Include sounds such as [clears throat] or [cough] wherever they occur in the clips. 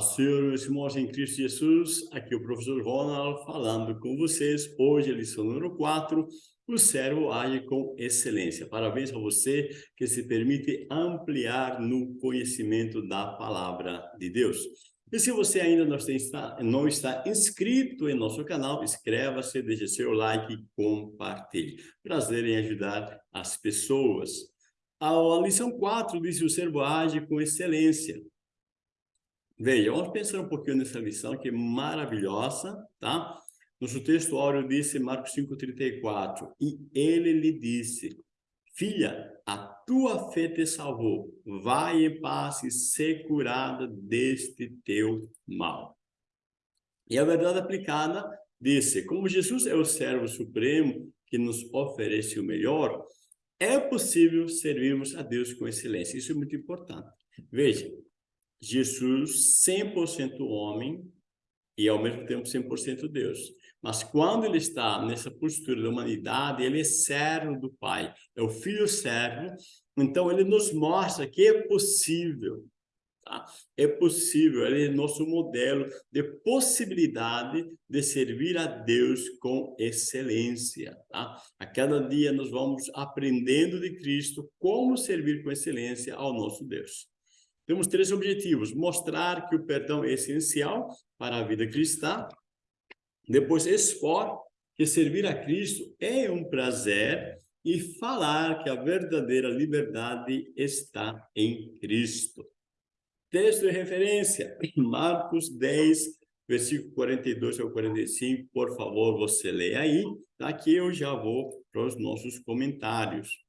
Senhor, meus irmãos em Cristo Jesus, aqui o professor Ronald falando com vocês. Hoje, a lição número 4, o servo age com excelência. Parabéns a você que se permite ampliar no conhecimento da palavra de Deus. E se você ainda não está, inscrito em nosso canal, inscreva-se, deixe seu like e compartilhe. Prazer em ajudar as pessoas. A lição 4 diz o servo age com excelência. Veja, vamos pensar um pouquinho nessa lição que é maravilhosa, tá? Nosso texto áureo disse, Marcos 5,34, e ele lhe disse, filha, a tua fé te salvou, vai em paz e ser curada deste teu mal. E a verdade aplicada disse, como Jesus é o servo supremo que nos oferece o melhor, é possível servirmos a Deus com excelência. Isso é muito importante. Veja, Jesus 100% homem e ao mesmo tempo 100% Deus. Mas quando ele está nessa postura da humanidade, ele é servo do Pai, é o filho servo, então ele nos mostra que é possível, tá? É possível, ele é nosso modelo de possibilidade de servir a Deus com excelência, tá? A cada dia nós vamos aprendendo de Cristo como servir com excelência ao nosso Deus. Temos três objetivos. Mostrar que o perdão é essencial para a vida cristã. Depois, expor que servir a Cristo é um prazer. E falar que a verdadeira liberdade está em Cristo. Texto de referência, [clears throat] Marcos 10, versículo 42 ao 45. Por favor, você leia aí. Daqui eu já vou para os nossos comentários.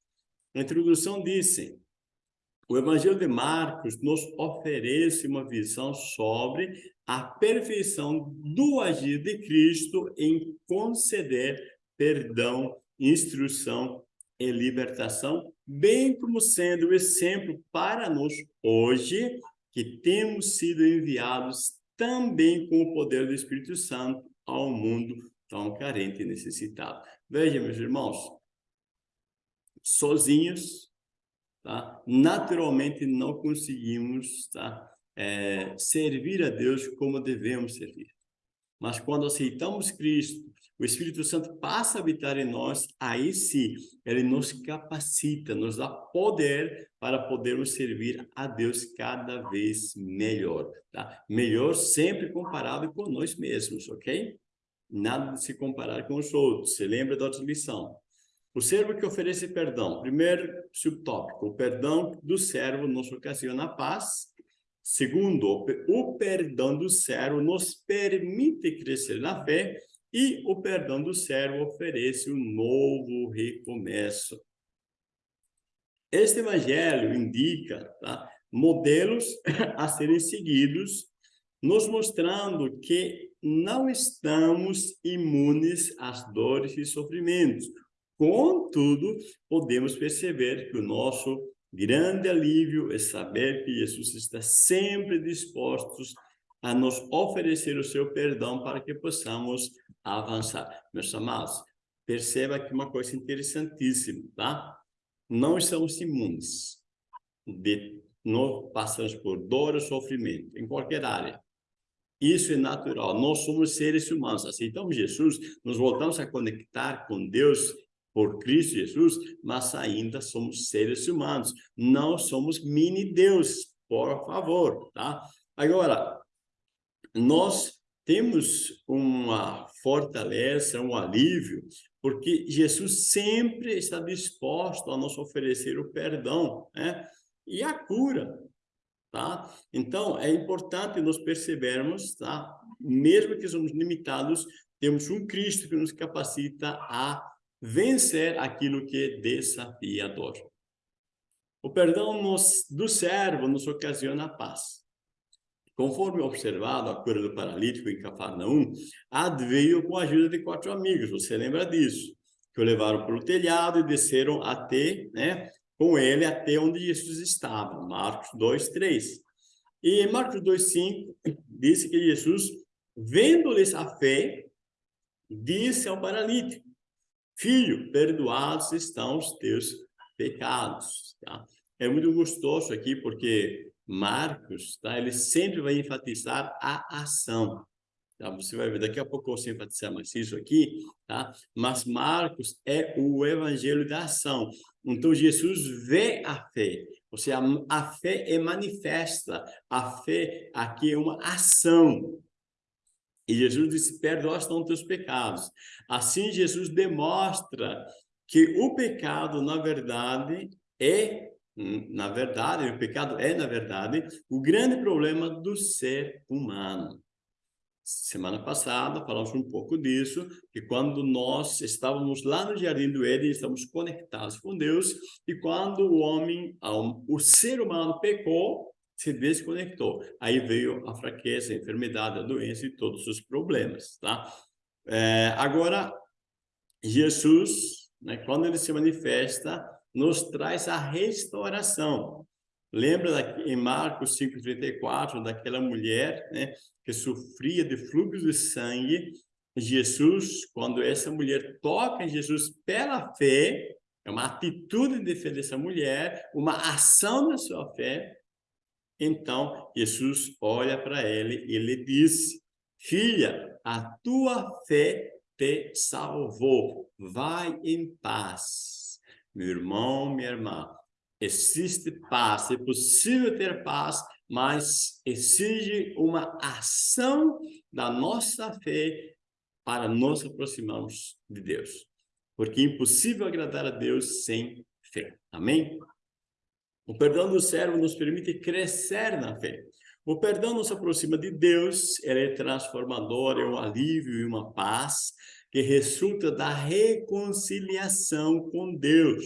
A introdução disse, o Evangelho de Marcos nos oferece uma visão sobre a perfeição do agir de Cristo em conceder perdão, instrução e libertação, bem como sendo o exemplo para nós hoje, que temos sido enviados também com o poder do Espírito Santo ao mundo tão carente e necessitado. Veja, meus irmãos, sozinhos tá? naturalmente não conseguimos tá? É, servir a Deus como devemos servir. Mas quando aceitamos Cristo, o Espírito Santo passa a habitar em nós, aí sim, ele nos capacita, nos dá poder para podermos servir a Deus cada vez melhor. Tá? Melhor sempre comparado com nós mesmos, ok? Nada de se comparar com os outros. Você lembra da outra lição? O servo que oferece perdão. Primeiro subtópico, o perdão do servo nos ocasiona paz. Segundo, o perdão do servo nos permite crescer na fé. E o perdão do servo oferece um novo recomeço. Este evangelho indica tá, modelos [laughs] a serem seguidos, nos mostrando que não estamos imunes às dores e sofrimentos. Contudo, podemos perceber que o nosso grande alívio é saber que Jesus está sempre disposto a nos oferecer o seu perdão para que possamos avançar. Meus amados, perceba aqui uma coisa interessantíssima, tá? Não estamos imunes de não passamos por dor ou sofrimento em qualquer área. Isso é natural. Nós somos seres humanos. Aceitamos Jesus, nos voltamos a conectar com Deus por Cristo Jesus, mas ainda somos seres humanos, não somos mini-deuses, por favor, tá? Agora, nós temos uma fortaleza, um alívio, porque Jesus sempre está disposto a nos oferecer o perdão, né? E a cura, tá? Então, é importante nós percebermos, tá? Mesmo que somos limitados, temos um Cristo que nos capacita a vencer aquilo que é desafiador. O perdão nos, do servo nos ocasiona paz. Conforme observado a cura do paralítico em Cafarnaum, veio com a ajuda de quatro amigos, você lembra disso? Que o levaram para o telhado e desceram até, né, com ele até onde Jesus estava, Marcos 2, 3. E em Marcos 2, 5, disse que Jesus, vendo-lhes a fé, disse ao paralítico, Filho, perdoados estão os teus pecados. Tá? É muito gostoso aqui, porque Marcos, tá? ele sempre vai enfatizar a ação. Tá? Você vai ver, daqui a pouco eu vou enfatizar mais isso aqui, tá? Mas Marcos é o evangelho da ação. Então, Jesus vê a fé. Ou seja, a, fé é manifesta. A fé aqui é uma ação. E Jesus disse, perdoa os teus pecados. Assim, Jesus demonstra que o pecado, na verdade, é, na verdade, o pecado é, na verdade, o grande problema do ser humano. Semana passada falamos um pouco disso, que quando nós estávamos lá no Jardim do Éden, estamos conectados com Deus, e quando o homem, o ser humano pecou, se desconectou. Aí veio a fraqueza, a enfermidade, a doença e todos os problemas, tá? É, agora, Jesus, né, quando ele se manifesta, nos traz a restauração. Lembra em Marcos 5,34, daquela mulher né, que sofria de fluxo de sangue? Jesus, quando essa mulher toca em Jesus pela fé, é uma atitude de fé dessa mulher, uma ação da sua fé, então, Jesus olha para ele e lhe diz, filha, a tua fé te salvou, vai em paz. Meu irmão, minha irmã, existe paz, é possível ter paz, mas exige uma ação da nossa fé para nos aproximarmos de Deus. Porque é impossível agradar a Deus sem fé. Amém? O perdão do servo nos permite crescer na fé. O perdão nos aproxima de Deus, ele é transformador, é um alívio e uma paz que resulta da reconciliação com Deus.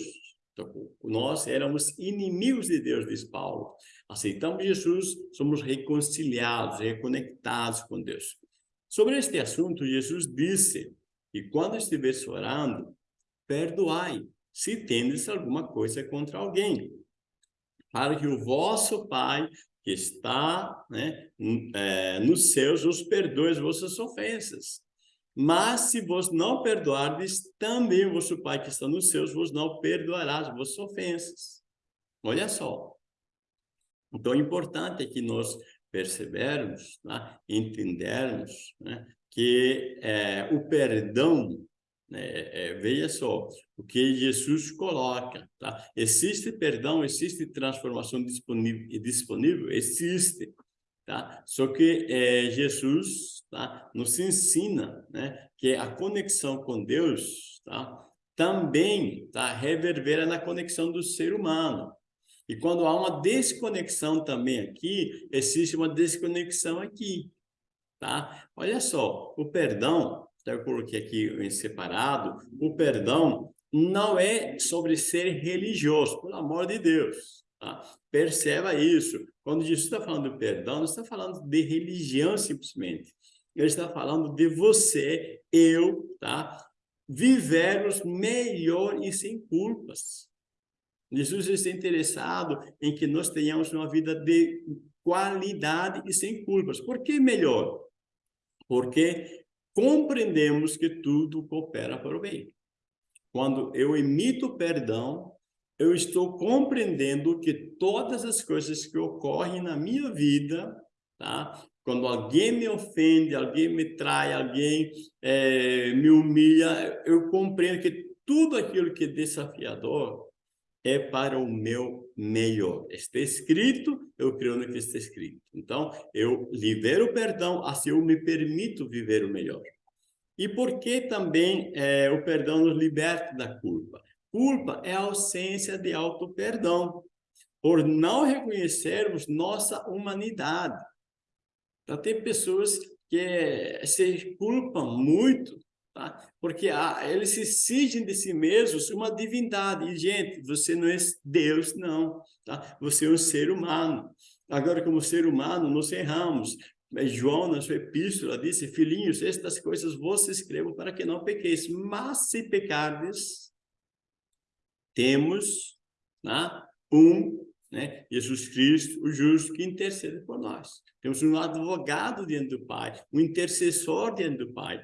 Então, nós éramos inimigos de Deus, diz Paulo. Aceitamos Jesus, somos reconciliados, reconectados com Deus. Sobre este assunto, Jesus disse, e quando estiveres orando, perdoai, se tendes alguma coisa contra alguém para que o vosso Pai, que está né, é, nos céus, os perdoe as vossas ofensas. Mas se vos não perdoardes, também o vosso Pai que está nos céus vos não perdoará as vossas ofensas. Olha só. Então, é importante que nós percebermos, né, entendermos né, que é, o perdão é, é, veja só, o que Jesus coloca, tá? Existe perdão, existe transformação disponível, disponível existe, tá? Só que é, Jesus, tá? Nos ensina, né? Que a conexão com Deus, tá? Também, tá? Reverbera na conexão do ser humano. E quando há uma desconexão também aqui, existe uma desconexão aqui, tá? Olha só, o perdão eu coloquei aqui em separado, o perdão não é sobre ser religioso, pelo amor de Deus. Tá? Perceba isso. Quando Jesus está falando de perdão, não está falando de religião simplesmente. Ele está falando de você, eu, tá? Vivermos melhor e sem culpas. Jesus está interessado em que nós tenhamos uma vida de qualidade e sem culpas. Por que melhor? Porque compreendemos que tudo coopera para o bem. Quando eu emito perdão, eu estou compreendendo que todas as coisas que ocorrem na minha vida, tá? Quando alguém me ofende, alguém me trai, alguém é, me humilha, eu compreendo que tudo aquilo que é desafiador é para o meu melhor. Está escrito, eu creio no que está escrito. Então, eu libero o perdão, assim eu me permito viver o melhor. E por que também é, o perdão nos liberta da culpa? Culpa é a ausência de auto-perdão, por não reconhecermos nossa humanidade. Então, tem pessoas que se culpam muito Tá? Porque ah, eles se exigem de si mesmos uma divindade. E, gente, você não é Deus, não. Tá? Você é um ser humano. Agora, como ser humano, nós erramos. João, na sua epístola, disse, filhinhos, estas coisas vos escrevo para que não pequeis. Mas se pecardes, temos né, um, né, Jesus Cristo, o justo, que intercede por nós. Temos um advogado diante do Pai, um intercessor diante do Pai.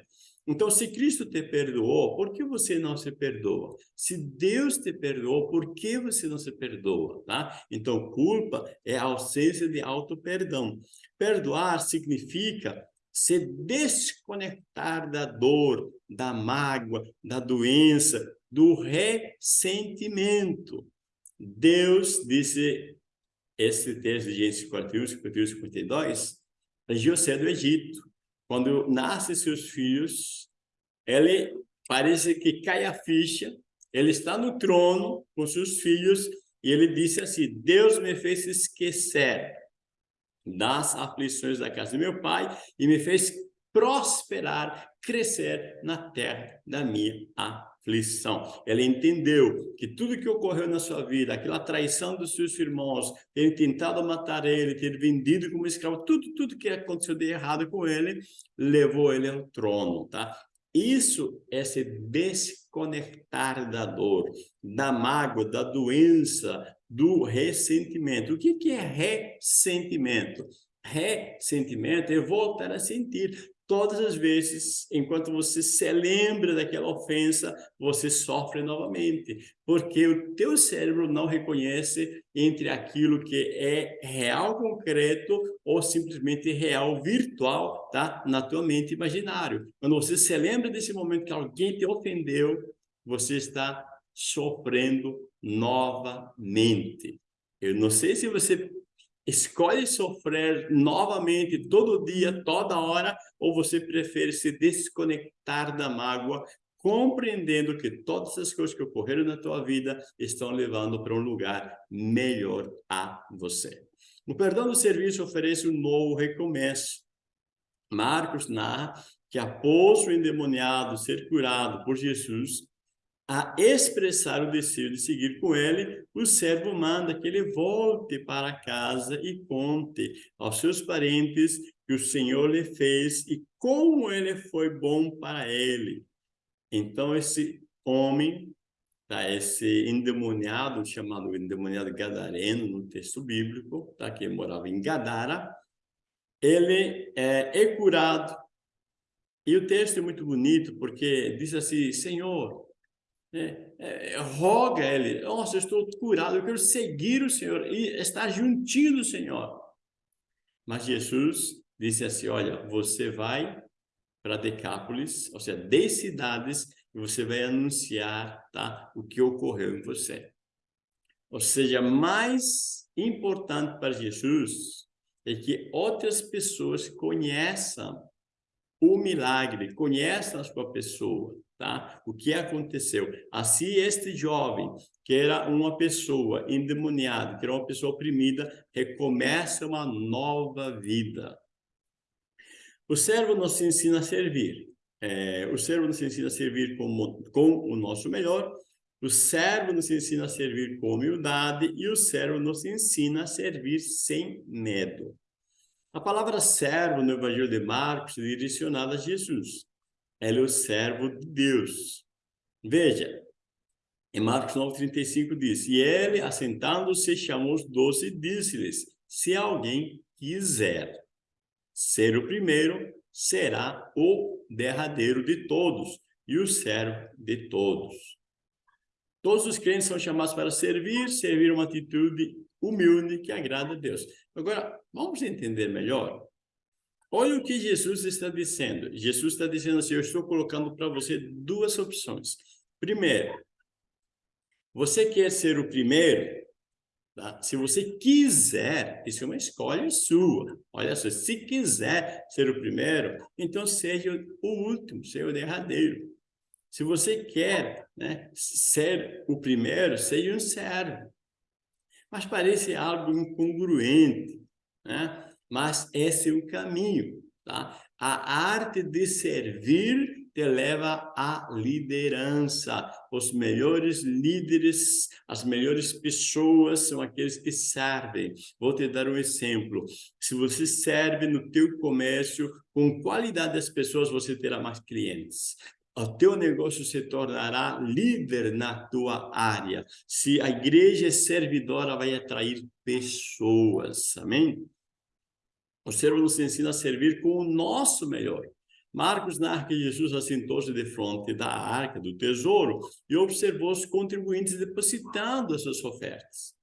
Então, se Cristo te perdoou, por que você não se perdoa? Se Deus te perdoou, por que você não se perdoa? Tá? Então, culpa é a ausência de auto-perdão. Perdoar significa se desconectar da dor, da mágoa, da doença, do ressentimento. Deus disse esse texto de Gênesis 41, 51, 52, a José do Egito. Quando nascem seus filhos, ele parece que cai a ficha, ele está no trono com seus filhos, e ele disse assim, Deus me fez esquecer das aflições da casa do meu pai e me fez prosperar, crescer na terra da minha aflição. Ele entendeu que tudo que ocorreu na sua vida, aquela traição dos seus irmãos, ter tentado matar ele, ter vendido como escravo, tudo, tudo que aconteceu de errado com ele, levou ele ao trono, tá? Isso é se desconectar da dor, da mágoa, da doença, do ressentimento. O que, que é ressentimento? Ressentimento é voltar a sentir todas as vezes, enquanto você se lembra daquela ofensa, você sofre novamente, porque o teu cérebro não reconhece entre aquilo que é real concreto ou simplesmente real virtual, tá? Na tua mente imaginário. Quando você se lembra desse momento que alguém te ofendeu, você está sofrendo novamente. Eu não sei se você escolhe sofrer novamente todo dia, toda hora, ou você prefere se desconectar da mágoa, compreendendo que todas as coisas que ocorreram na tua vida estão levando para um lugar melhor a você. O perdão do serviço oferece um novo recomeço. Marcos narra que após o endemoniado ser curado por Jesus, a expressar o desejo de seguir com ele, o servo manda que ele volte para casa e conte aos seus parentes que o Senhor lhe fez e como ele foi bom para ele. Então, esse homem, tá, esse endemoniado, chamado endemoniado gadareno no texto bíblico, tá, que morava em Gadara, ele é, é curado. E o texto é muito bonito, porque diz assim, Senhor, é, é, roga ele, nossa, eu estou curado, eu quero seguir o Senhor e estar juntinho do Senhor. Mas Jesus disse assim, olha, você vai para Decápolis, ou seja, 10 cidades, e você vai anunciar tá, o que ocorreu em você. Ou seja, mais importante para Jesus é que outras pessoas conheçam o milagre, conheçam a sua pessoa, tá? O que aconteceu? Assim, este jovem, que era uma pessoa endemoniada, que era uma pessoa oprimida, recomeça uma nova vida. O servo nos ensina a servir. É, o servo nos ensina a servir com, com o nosso melhor, o servo nos ensina a servir com humildade e o servo nos ensina a servir sem medo. A palavra servo no Evangelho de Marcos é direcionada a Jesus. Ele é o servo de Deus. Veja, em Marcos 9,35 diz, E ele, assentando-se, chamou os doze e disse-lhes, se alguém quiser ser o primeiro, será o derradeiro de todos e o servo de todos. Todos os crentes são chamados para servir, servir uma atitude humilde que agrada a Deus. Agora, vamos entender melhor? Olha o que Jesus está dizendo. Jesus está dizendo assim, eu estou colocando para você duas opções. Primeiro, você quer ser o primeiro? Tá? Se você quiser, isso é uma escolha sua. Olha só, se quiser ser o primeiro, então seja o último, seja o derradeiro. Se você quer né, ser o primeiro, seja um servo. Mas parece algo incongruente, né? Mas esse é o caminho. Tá? A arte de servir te leva à liderança. Os melhores líderes, as melhores pessoas são aqueles que servem. Vou te dar um exemplo. Se você serve no teu comércio, com qualidade das pessoas, você terá mais clientes o teu negócio se tornará líder na tua área. Se a igreja é servidora, vai atrair pessoas, amém? O servo nos ensina a servir com o nosso melhor. Marcos narra que Jesus assentou-se de frente da arca do tesouro e observou os contribuintes depositando as suas ofertas.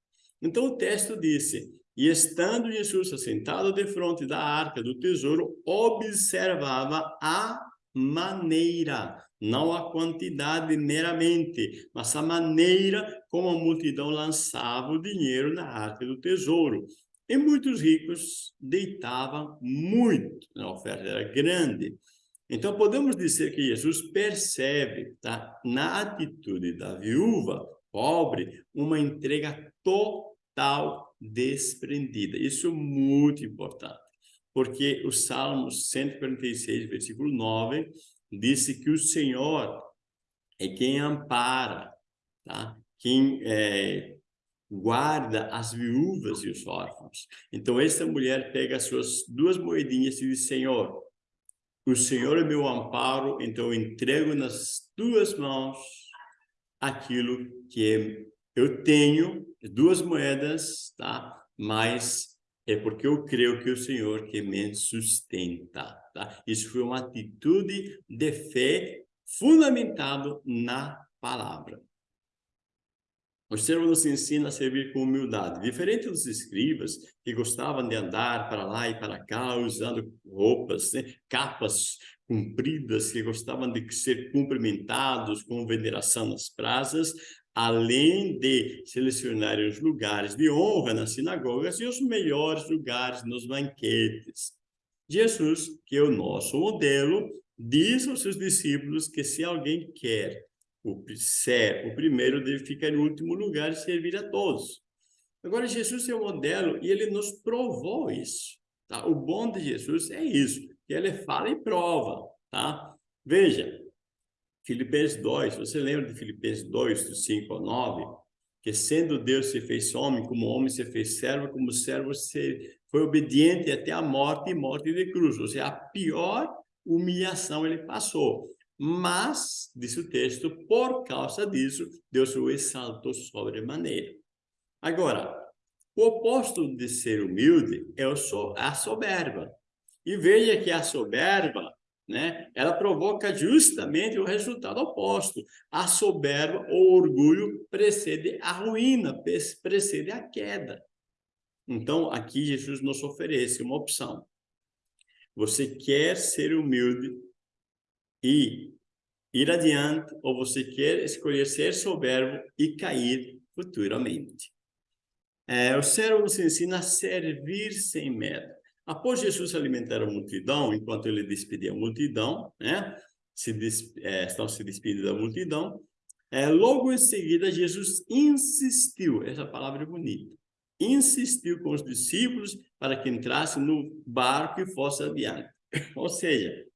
Então o texto disse, e estando Jesus assentado de frente da arca do tesouro, observava a maneira, não a quantidade meramente, mas a maneira como a multidão lançava o dinheiro na arca do tesouro. E muitos ricos deitavam muito, a oferta era grande. Então, podemos dizer que Jesus percebe tá, na atitude da viúva pobre uma entrega total desprendida. Isso é muito importante, porque o Salmo 146, versículo 9, disse que o Senhor é quem ampara, tá? quem é, guarda as viúvas e os órfãos. Então, essa mulher pega as suas duas moedinhas e diz, Senhor, o Senhor é meu amparo, então eu entrego nas tuas mãos aquilo que eu tenho, duas moedas, tá? Mas é porque eu creio que o Senhor que me sustenta, tá? Isso foi uma atitude de fé fundamentado na palavra. O servo nos ensina a servir com humildade. Diferente dos escribas, que gostavam de andar para lá e para cá, usando roupas, né? capas compridas, que gostavam de ser cumprimentados com veneração nas praças, além de selecionar os lugares de honra nas sinagogas e os melhores lugares nos banquetes. Jesus, que é o nosso modelo, diz aos seus discípulos que se alguém quer o, ser, o primeiro deve ficar em último lugar e servir a todos. Agora, Jesus é o modelo e ele nos provou isso. Tá? O bom de Jesus é isso, que ele fala e prova. Tá? Veja, Filipenses 2, você lembra de Filipenses 2, do 5 ao 9? Que sendo Deus se fez homem, como homem se fez servo, como servo se foi obediente até a morte e morte de cruz. Ou seja, a pior humilhação ele passou. Mas, diz o texto, por causa disso, Deus o exaltou sobremaneira. Agora, o oposto de ser humilde é a soberba. E veja que a soberba, né, ela provoca justamente o resultado oposto. A soberba, o orgulho, precede a ruína, precede a queda. Então, aqui Jesus nos oferece uma opção. Você quer ser humilde, e ir adiante, ou você quer escolher ser soberbo e cair futuramente. É, o servo nos ensina a servir sem medo. Após Jesus alimentar a multidão, enquanto ele despedia a multidão, né, se des, é, estão se despedindo da multidão, é, logo em seguida Jesus insistiu, essa palavra é bonita, insistiu com os discípulos para que entrassem no barco e fosse adiante. [laughs] Ou seja,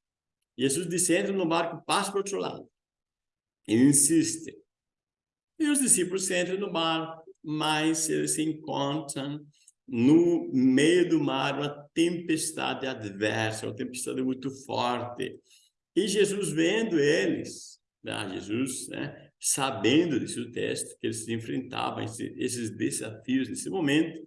Jesus disse, entra no barco, passa para o outro lado. Ele insiste. E os discípulos entram no barco, mas eles se encontram no meio do mar uma tempestade adversa, uma tempestade muito forte. E Jesus vendo eles, né, Jesus, né, sabendo desse texto, que eles enfrentavam esses desafios nesse momento,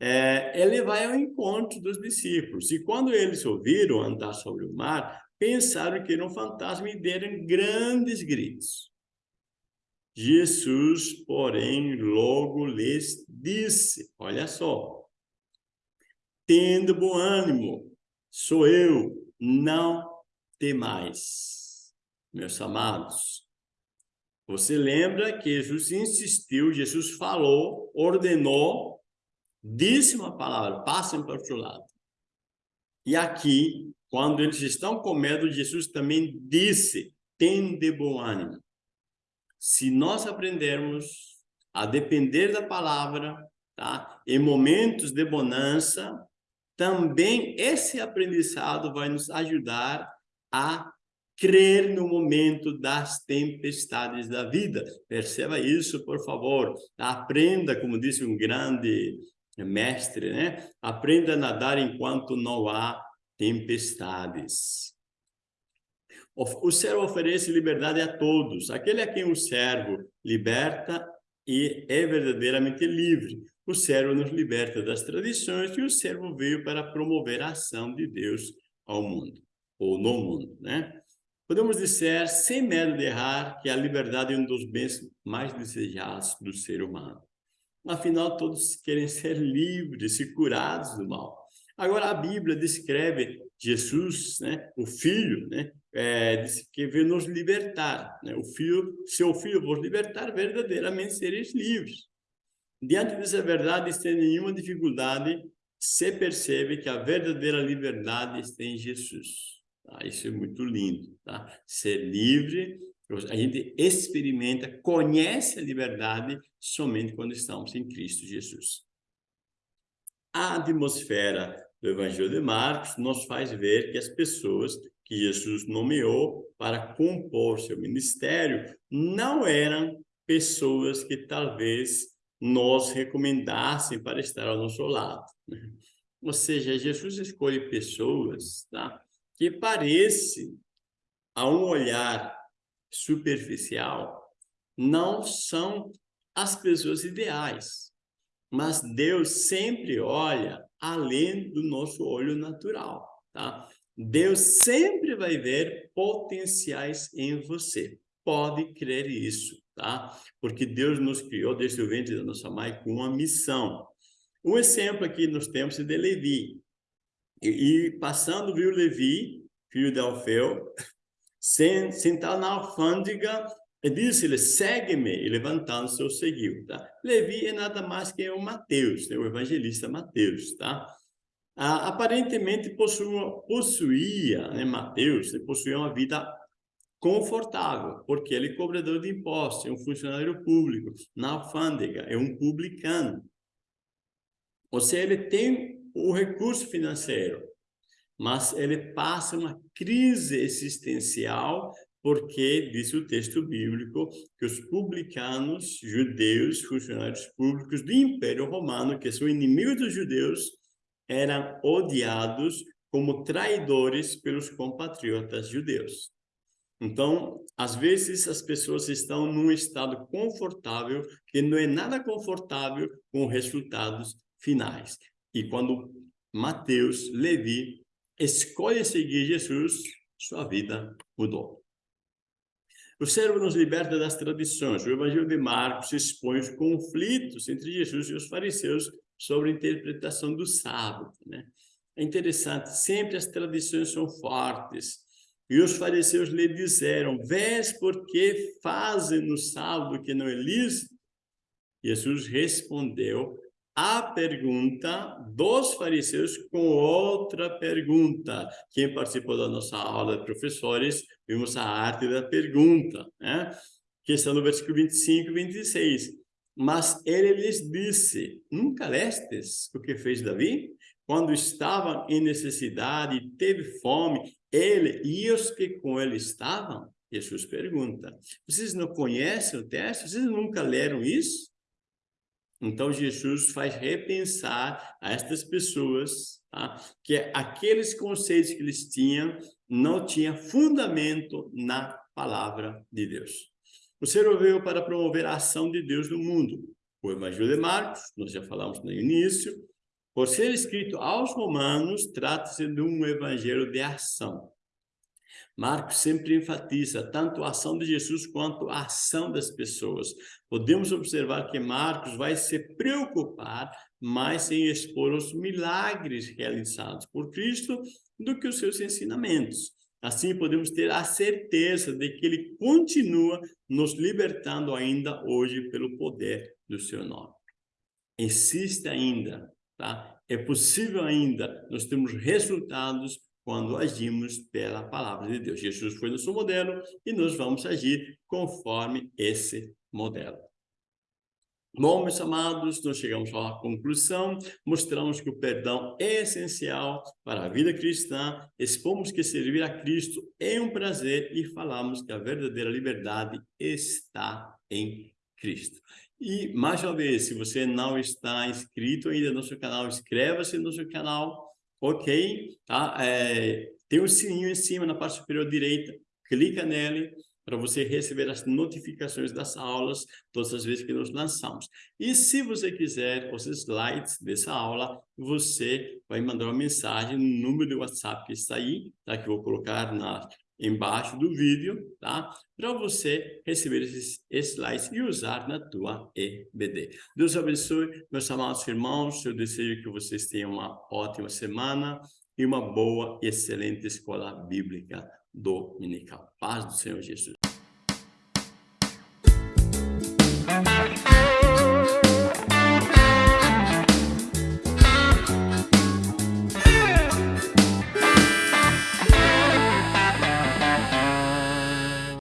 é, ele vai ao encontro dos discípulos. E quando eles ouviram andar sobre o mar, pensaram que era um fantasma e deram grandes gritos. Jesus, porém, logo lhes disse, olha só, tendo bom ânimo, sou eu, não temais, meus amados. Você lembra que Jesus insistiu, Jesus falou, ordenou, disse uma palavra, passem para o outro lado. E aqui quando eles estão com medo, Jesus também disse, tende bom ânimo. Se nós aprendermos a depender da palavra, tá? em momentos de bonança, também esse aprendizado vai nos ajudar a crer no momento das tempestades da vida. Perceba isso, por favor. Aprenda, como disse um grande mestre, né? Aprenda a nadar enquanto não há tempestades. O servo oferece liberdade a todos. Aquele a quem o servo liberta e é verdadeiramente livre. O servo nos liberta das tradições e o servo veio para promover a ação de Deus ao mundo. ou no mundo, né? Podemos dizer, sem medo de errar, que a liberdade é um dos bens mais desejados do ser humano. Afinal, todos querem ser livres e curados do mal. Agora, a Bíblia descreve Jesus, né, o Filho, né, é, que veio nos libertar. Né? O Filho, seu Filho vos libertar, verdadeiramente sereis livres. Diante dessa verdade, sem nenhuma dificuldade, se percebe que a verdadeira liberdade está em Jesus. Tá? Isso é muito lindo. Tá? Ser livre, a gente experimenta, conhece a liberdade somente quando estamos em Cristo Jesus. A atmosfera do Evangelho de Marcos nos faz ver que as pessoas que Jesus nomeou para compor seu ministério não eram pessoas que talvez nós recomendassem para estar ao nosso lado. Né? Ou seja, Jesus escolhe pessoas tá? que parecem, a um olhar superficial, não são as pessoas ideais. Mas Deus sempre olha além do nosso olho natural, tá? Deus sempre vai ver potenciais em você. Pode crer isso tá? Porque Deus nos criou desde o ventre da nossa mãe com uma missão. Um exemplo aqui nós temos é de Levi. E, e passando viu Levi, filho de Alfeu, sentado na alfândega, e disse-lhe, segue-me, e levantando-se, o seguiu, tá? Levi é nada mais que o Mateus, né? o evangelista Mateus, tá? Ah, aparentemente possuía, né, Mateus, possuía uma vida confortável, porque ele é cobrador de impostos, é um funcionário público, na alfândega, é um publicano. Ou seja, ele tem o recurso financeiro, mas ele passa uma crise existencial porque, diz o texto bíblico, que os publicanos, judeus, funcionários públicos do Império Romano, que são inimigos dos judeus, eram odiados como traidores pelos compatriotas judeus. Então, às vezes as pessoas estão num estado confortável que não é nada confortável com resultados finais. E quando Mateus, Levi, escolhe seguir Jesus, sua vida mudou. O servo nos liberta das tradições. O Evangelho de Marcos expõe os conflitos entre Jesus e os fariseus sobre a interpretação do sábado. Né? É interessante, sempre as tradições são fortes, e os fariseus lhe disseram, vês por que fazem no sábado que não é lícito? Jesus respondeu a pergunta dos fariseus com outra pergunta. Quem participou da nossa aula de professores, vimos a arte da pergunta, né? que está no versículo 25 e 26. Mas ele lhes disse, nunca lestes o que fez Davi? Quando estava em necessidade teve fome ele e os que com ele estavam? Jesus pergunta. Vocês não conhecem o texto? Vocês nunca leram isso? Então, Jesus faz repensar a estas pessoas tá? que aqueles conceitos que eles tinham não tinham fundamento na palavra de Deus. O Senhor veio para promover a ação de Deus no mundo. O Evangelho de Marcos, nós já falamos no início, por ser escrito aos romanos, trata-se de um evangelho de ação. Marcos sempre enfatiza tanto a ação de Jesus quanto a ação das pessoas. Podemos observar que Marcos vai se preocupar mais em expor os milagres realizados por Cristo do que os seus ensinamentos. Assim, podemos ter a certeza de que ele continua nos libertando ainda hoje pelo poder do seu nome. Existe ainda Tá? É possível ainda, nós temos resultados quando agimos pela palavra de Deus. Jesus foi nosso modelo e nós vamos agir conforme esse modelo. Bom, meus amados, nós chegamos à conclusão, mostramos que o perdão é essencial para a vida cristã, expomos que servir a Cristo é um prazer e falamos que a verdadeira liberdade está em Cristo. E, mais uma vez, se você não está inscrito ainda no nosso canal, inscreva-se no nosso canal, ok? Tá? É, tem um sininho em cima, na parte superior direita, clica nele, para você receber as notificações das aulas todas as vezes que nós lançamos. E se você quiser os slides dessa aula, você vai mandar uma mensagem no número de WhatsApp que está aí, tá? que eu vou colocar na, embaixo do vídeo, tá? Para você receber esses slides e usar na tua EBD. Deus abençoe, meus amados irmãos. Eu desejo que vocês tenham uma ótima semana e uma boa, excelente escola bíblica dominical. Paz do Senhor Jesus.